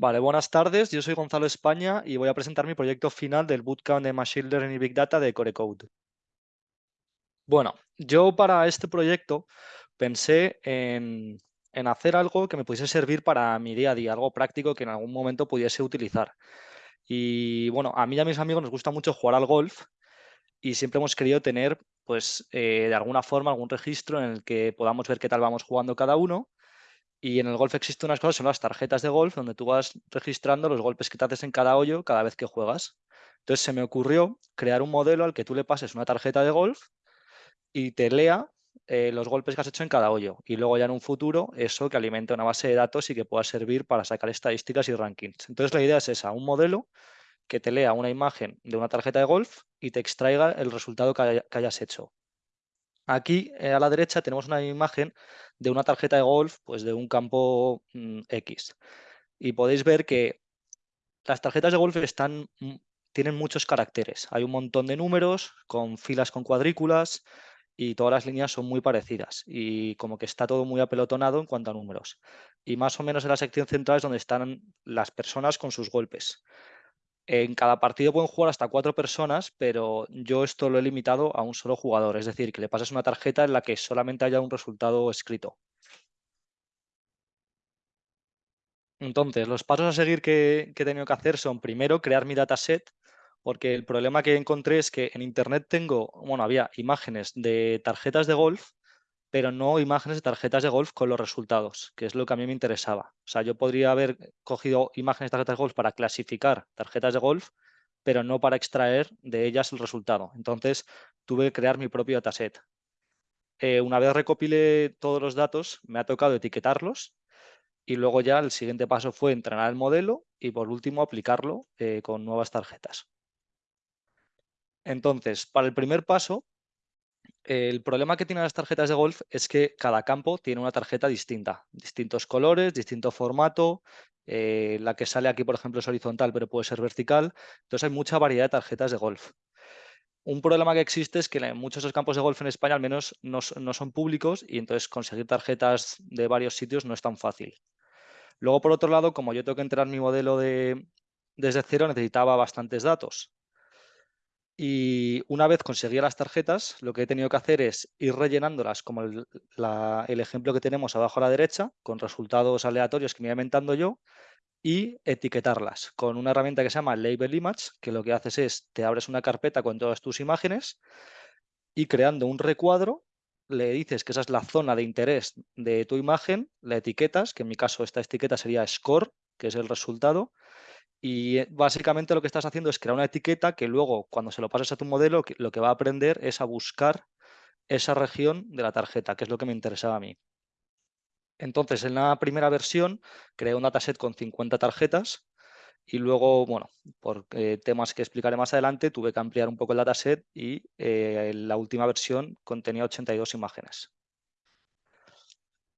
Vale, buenas tardes. Yo soy Gonzalo España y voy a presentar mi proyecto final del Bootcamp de Machine Learning y Big Data de Corecode. Bueno, yo para este proyecto pensé en, en hacer algo que me pudiese servir para mi día a día, algo práctico que en algún momento pudiese utilizar. Y bueno, a mí y a mis amigos nos gusta mucho jugar al golf y siempre hemos querido tener, pues, eh, de alguna forma algún registro en el que podamos ver qué tal vamos jugando cada uno y en el golf existen unas cosas, son las tarjetas de golf, donde tú vas registrando los golpes que te haces en cada hoyo cada vez que juegas. Entonces se me ocurrió crear un modelo al que tú le pases una tarjeta de golf y te lea eh, los golpes que has hecho en cada hoyo. Y luego ya en un futuro eso que alimente una base de datos y que pueda servir para sacar estadísticas y rankings. Entonces la idea es esa, un modelo que te lea una imagen de una tarjeta de golf y te extraiga el resultado que hayas hecho. Aquí eh, a la derecha tenemos una imagen de una tarjeta de golf, pues de un campo mm, X. Y podéis ver que las tarjetas de golf mm, tienen muchos caracteres. Hay un montón de números con filas con cuadrículas y todas las líneas son muy parecidas y como que está todo muy apelotonado en cuanto a números. Y más o menos en la sección central es donde están las personas con sus golpes. En cada partido pueden jugar hasta cuatro personas, pero yo esto lo he limitado a un solo jugador, es decir, que le pases una tarjeta en la que solamente haya un resultado escrito. Entonces, los pasos a seguir que, he tenido que hacer son, primero, crear mi dataset, porque el problema que encontré es que en Internet tengo, bueno, había imágenes de tarjetas de golf pero no imágenes de tarjetas de golf con los resultados, que es lo que a mí me interesaba. O sea, yo podría haber cogido imágenes de tarjetas de golf para clasificar tarjetas de golf, pero no para extraer de ellas el resultado. Entonces, tuve que crear mi propio dataset. Eh, una vez recopilé todos los datos, me ha tocado etiquetarlos y luego ya el siguiente paso fue entrenar el modelo y por último aplicarlo eh, con nuevas tarjetas. Entonces, para el primer paso, el problema que tienen las tarjetas de golf es que cada campo tiene una tarjeta distinta, distintos colores, distinto formato. Eh, la que sale aquí, por ejemplo, es horizontal, pero puede ser vertical. Entonces hay mucha variedad de tarjetas de golf. Un problema que existe es que muchos de los campos de golf en España al menos no, son públicos y entonces conseguir tarjetas de varios sitios no es tan fácil. Luego, por otro lado, como yo tengo que entrar mi modelo de, desde cero, necesitaba bastantes datos. Y una vez conseguía las tarjetas, lo que he tenido que hacer es ir rellenándolas como el, ejemplo que tenemos abajo a la derecha, con resultados aleatorios que me voy inventando yo, y etiquetarlas con una herramienta que se llama Label Image, que lo que haces es, te abres una carpeta con todas tus imágenes y creando un recuadro, le dices que esa es la zona de interés de tu imagen, la etiquetas, que en mi caso esta etiqueta sería score, que es el resultado, y eh, básicamente lo que estás haciendo es crear una etiqueta que luego, cuando se lo pases a tu modelo, lo que va a aprender es a buscar esa región de la tarjeta, que es lo que me interesaba a mí. Entonces, en la primera versión, creé un dataset con 50 tarjetas y luego, bueno, por eh, temas que explicaré más adelante, tuve que ampliar un poco el dataset y eh, la última versión contenía 82 imágenes.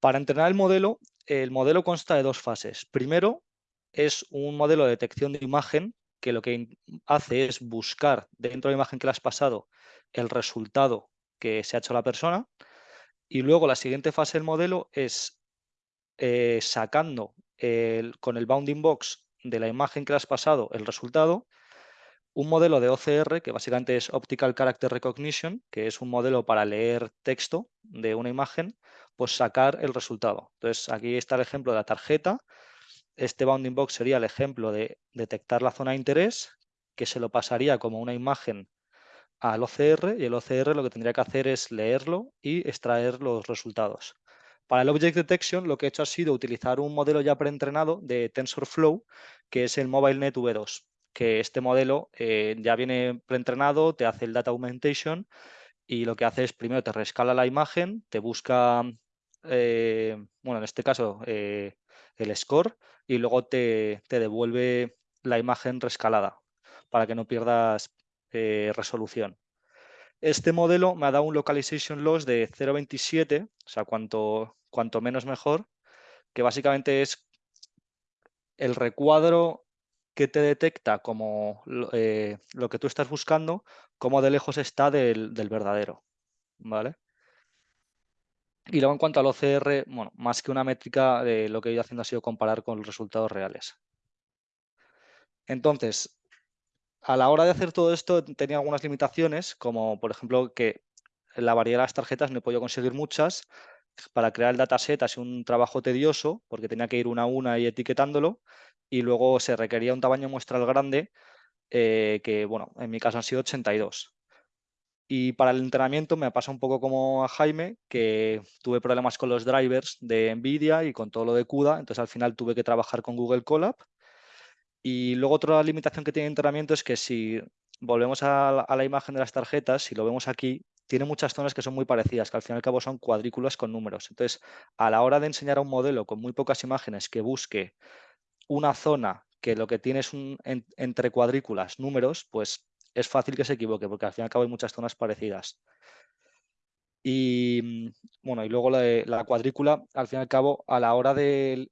Para entrenar el modelo, el modelo consta de dos fases. Primero, es un modelo de detección de imagen que lo que hace es buscar dentro de la imagen que le has pasado el resultado que se ha hecho la persona y luego la siguiente fase del modelo es eh, sacando con el bounding box de la imagen que le has pasado el resultado un modelo de OCR que básicamente es Optical Character Recognition, que es un modelo para leer texto de una imagen, pues sacar el resultado. Entonces aquí está el ejemplo de la tarjeta este bounding box sería el ejemplo de detectar la zona de interés, que se lo pasaría como una imagen al OCR y el OCR lo que tendría que hacer es leerlo y extraer los resultados. Para el Object Detection lo que he hecho ha sido utilizar un modelo ya preentrenado de TensorFlow, que es el MobileNet V2, que este modelo eh, ya viene preentrenado, te hace el Data Augmentation y lo que hace es primero te rescala la imagen, te busca, eh, bueno, en este caso eh, el score y luego te, devuelve la imagen rescalada para que no pierdas eh, resolución. Este modelo me ha dado un localization loss de 0.27, o sea, cuanto, cuanto menos mejor, que básicamente es el recuadro que te detecta como eh, lo que tú estás buscando, como de lejos está del, del verdadero. ¿vale? Y luego en cuanto al OCR, bueno, más que una métrica, lo que he ido haciendo ha sido comparar con los resultados reales. Entonces, a la hora de hacer todo esto tenía algunas limitaciones, como por ejemplo que la variedad de las tarjetas no he podido conseguir muchas. Para crear el dataset ha sido un trabajo tedioso porque tenía que ir una a una y etiquetándolo y luego se requería un tamaño muestral grande eh, que, bueno, en mi caso han sido 82. Y para el entrenamiento me pasa un poco como a Jaime, que tuve problemas con los drivers de NVIDIA y con todo lo de CUDA, entonces al final tuve que trabajar con Google Colab. Y luego otra limitación que tiene el entrenamiento es que si volvemos a la, imagen de las tarjetas, si lo vemos aquí, tiene muchas zonas que son muy parecidas, que al fin y al cabo son cuadrículas con números. Entonces, a la hora de enseñar a un modelo con muy pocas imágenes que busque una zona que lo que tiene es un, entre cuadrículas números, pues es fácil que se equivoque, porque al fin y al cabo hay muchas zonas parecidas. Y bueno, y luego la, la cuadrícula, al fin y al cabo, a la hora de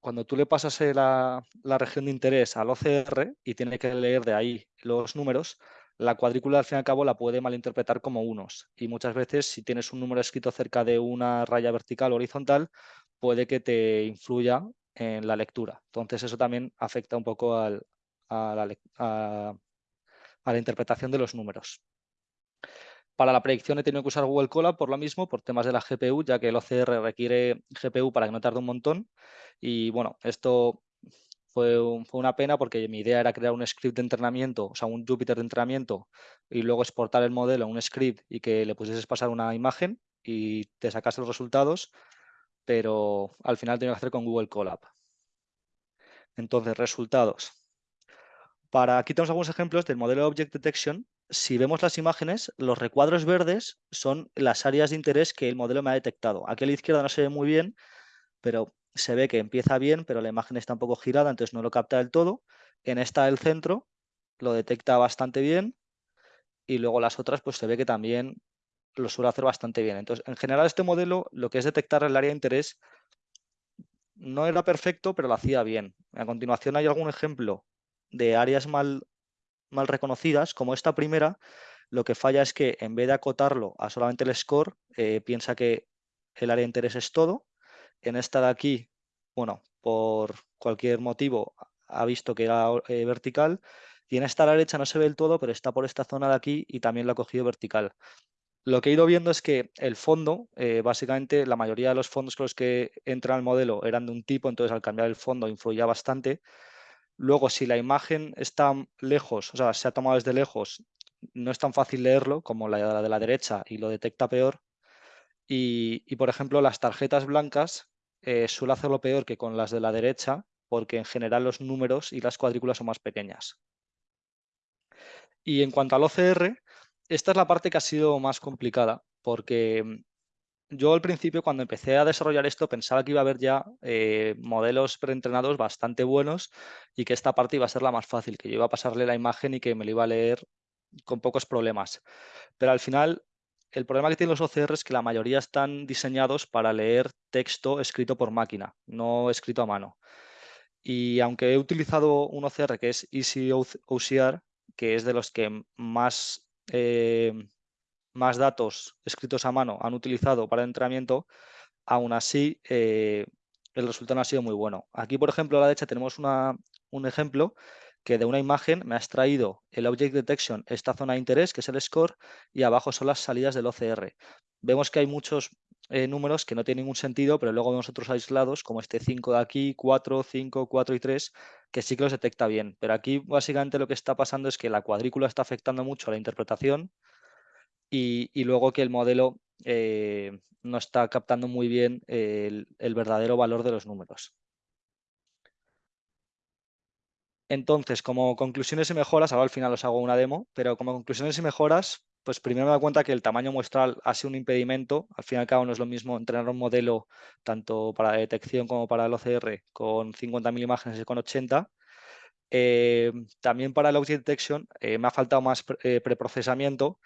cuando tú le pasas eh, la, región de interés al OCR y tiene que leer de ahí los números, la cuadrícula al fin y al cabo la puede malinterpretar como unos. Y muchas veces si tienes un número escrito cerca de una raya vertical o horizontal, puede que te influya en la lectura. Entonces eso también afecta un poco a, la, a la interpretación de los números. Para la predicción he tenido que usar Google Colab por lo mismo, por temas de la GPU, ya que el OCR requiere GPU para que no tarde un montón. Y bueno, esto fue, una pena porque mi idea era crear un script de entrenamiento, o sea, un Jupyter de entrenamiento y luego exportar el modelo a un script y que le pusieses pasar una imagen y te sacase los resultados, pero al final tengo que hacer con Google Colab. Entonces, resultados. Para, aquí tenemos algunos ejemplos del modelo Object Detection si vemos las imágenes, los recuadros verdes son las áreas de interés que el modelo me ha detectado. Aquí a la izquierda no se ve muy bien, pero se ve que empieza bien, pero la imagen está un poco girada, entonces no lo capta del todo. En esta del centro lo detecta bastante bien y luego las otras pues se ve que también lo suele hacer bastante bien. Entonces, en general este modelo lo que es detectar el área de interés no era perfecto, pero lo hacía bien. A continuación hay algún ejemplo de áreas mal mal reconocidas, como esta primera, lo que falla es que en vez de acotarlo a solamente el score, eh, piensa que el área de interés es todo. En esta de aquí, bueno, por cualquier motivo ha visto que era eh, vertical. Y en esta a la derecha no se ve el todo, pero está por esta zona de aquí y también lo ha cogido vertical. Lo que he ido viendo es que el fondo, eh, básicamente la mayoría de los fondos con los que entra el modelo eran de un tipo, entonces al cambiar el fondo influía bastante. Luego, si la imagen está lejos, o sea, se ha tomado desde lejos, no es tan fácil leerlo como la de la derecha y lo detecta peor. Y, por ejemplo, las tarjetas blancas eh, suele hacerlo peor que con las de la derecha, porque en general los números y las cuadrículas son más pequeñas. Y en cuanto al OCR, esta es la parte que ha sido más complicada, porque yo al principio cuando empecé a desarrollar esto pensaba que iba a haber ya eh, modelos preentrenados bastante buenos y que esta parte iba a ser la más fácil, que yo iba a pasarle la imagen y que me lo iba a leer con pocos problemas. Pero al final el problema que tienen los OCR es que la mayoría están diseñados para leer texto escrito por máquina, no escrito a mano. Y aunque he utilizado un OCR que es Easy OCR, que es de los que más eh, más datos escritos a mano han utilizado para el entrenamiento, aún así eh, el resultado no ha sido muy bueno. Aquí, por ejemplo, a la derecha tenemos un ejemplo que de una imagen me ha extraído el Object Detection, esta zona de interés, que es el score, y abajo son las salidas del OCR. Vemos que hay muchos eh, números que no tienen ningún sentido, pero luego vemos otros aislados, como este 5 de aquí, 4, 5, 4 y 3, que sí que los detecta bien. Pero aquí básicamente lo que está pasando es que la cuadrícula está afectando mucho a la interpretación, y, luego que el modelo eh, no está captando muy bien el, verdadero valor de los números. Entonces, como conclusiones y mejoras, ahora al final os hago una demo, pero como conclusiones y mejoras, pues primero me da cuenta que el tamaño muestral ha sido un impedimento. Al fin y al cabo no es lo mismo entrenar un modelo tanto para detección como para el OCR con 50.000 imágenes y con 80. Eh, también para el Object Detection eh, me ha faltado más preprocesamiento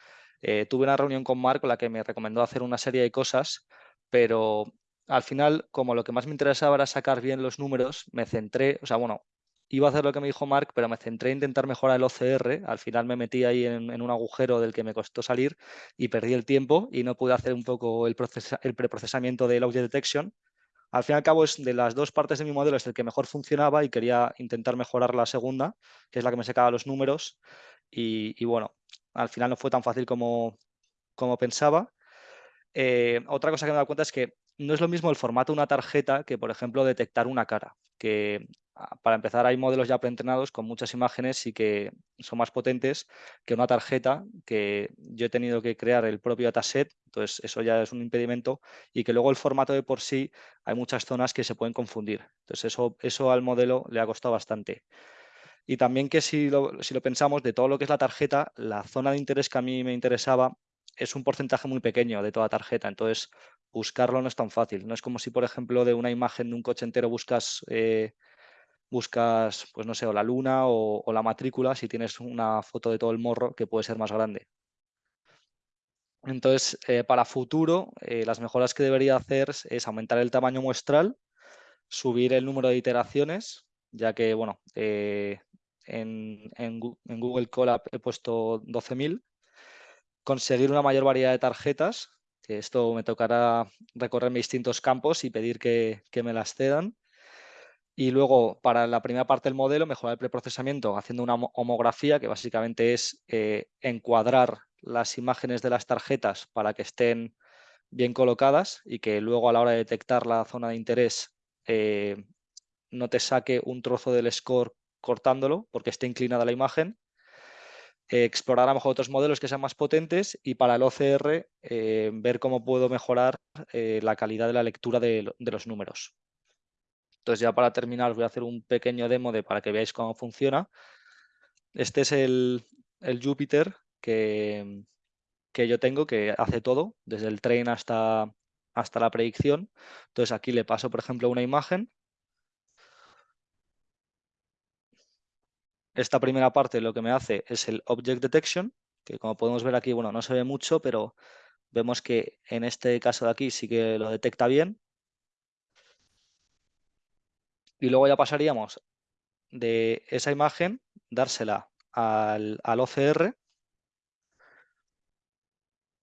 eh, tuve una reunión con Mark con la que me recomendó hacer una serie de cosas, pero al final, como lo que más me interesaba era sacar bien los números, me centré, o sea, bueno, iba a hacer lo que me dijo Mark, pero me centré en intentar mejorar el OCR. Al final me metí ahí en, un agujero del que me costó salir y perdí el tiempo y no pude hacer un poco el, el preprocesamiento del Object Detection. al fin y al cabo es de las dos partes de mi modelo es el que mejor funcionaba y quería intentar mejorar la segunda, que es la que me sacaba los números y, bueno, al final no fue tan fácil como, como pensaba. Eh, otra cosa que me he dado cuenta es que no es lo mismo el formato de una tarjeta que, por ejemplo, detectar una cara. Que ah, para empezar hay modelos ya preentrenados con muchas imágenes y que son más potentes que una tarjeta que yo he tenido que crear el propio dataset, entonces eso ya es un impedimento y que luego el formato de por sí hay muchas zonas que se pueden confundir. Entonces eso, eso al modelo le ha costado bastante. Y también que si lo, si lo pensamos, de todo lo que es la tarjeta, la zona de interés que a mí me interesaba es un porcentaje muy pequeño de toda tarjeta, entonces buscarlo no es tan fácil. No es como si, por ejemplo, de una imagen de un coche entero buscas, eh, buscas pues no sé, o la luna o, la matrícula, si tienes una foto de todo el morro que puede ser más grande. Entonces, eh, para futuro, eh, las mejoras que debería hacer es aumentar el tamaño muestral, subir el número de iteraciones, ya que, bueno, en, Google Colab he puesto 12.000 conseguir una mayor variedad de tarjetas, que esto me tocará recorrer mis distintos campos y pedir que, me las cedan. Y luego, para la primera parte del modelo, mejorar el preprocesamiento haciendo una homografía, que básicamente es eh, encuadrar las imágenes de las tarjetas para que estén bien colocadas y que luego a la hora de detectar la zona de interés eh, no te saque un trozo del score cortándolo porque esté inclinada la imagen explorar a lo mejor otros modelos que sean más potentes y para el OCR eh, ver cómo puedo mejorar eh, la calidad de la lectura de, los números. Entonces ya para terminar os voy a hacer un pequeño demo de para que veáis cómo funciona. Este es el, Jupyter que, que, yo tengo que hace todo, desde el train hasta, hasta la predicción. Entonces aquí le paso, por ejemplo, una imagen Esta primera parte lo que me hace es el Object Detection, que como podemos ver aquí, bueno, no se ve mucho, pero vemos que en este caso de aquí sí que lo detecta bien. Y luego ya pasaríamos de esa imagen, dársela al, OCR,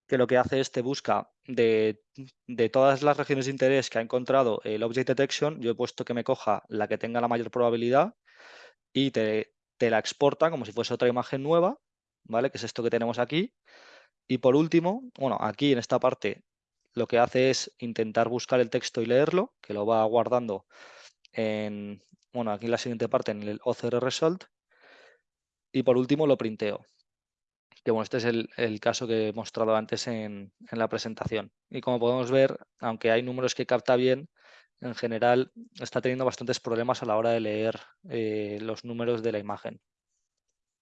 que lo que hace es te busca de, de, todas las regiones de interés que ha encontrado el Object Detection, yo he puesto que me coja la que tenga la mayor probabilidad y te, te la exporta como si fuese otra imagen nueva, ¿vale? Que es esto que tenemos aquí. Y por último, bueno, aquí en esta parte lo que hace es intentar buscar el texto y leerlo, que lo va guardando en, bueno, aquí en la siguiente parte en el OCR Result. Y por último lo printeo. Que bueno, este es el, caso que he mostrado antes en, la presentación. Y como podemos ver, aunque hay números que capta bien, en general está teniendo bastantes problemas a la hora de leer eh, los números de la imagen.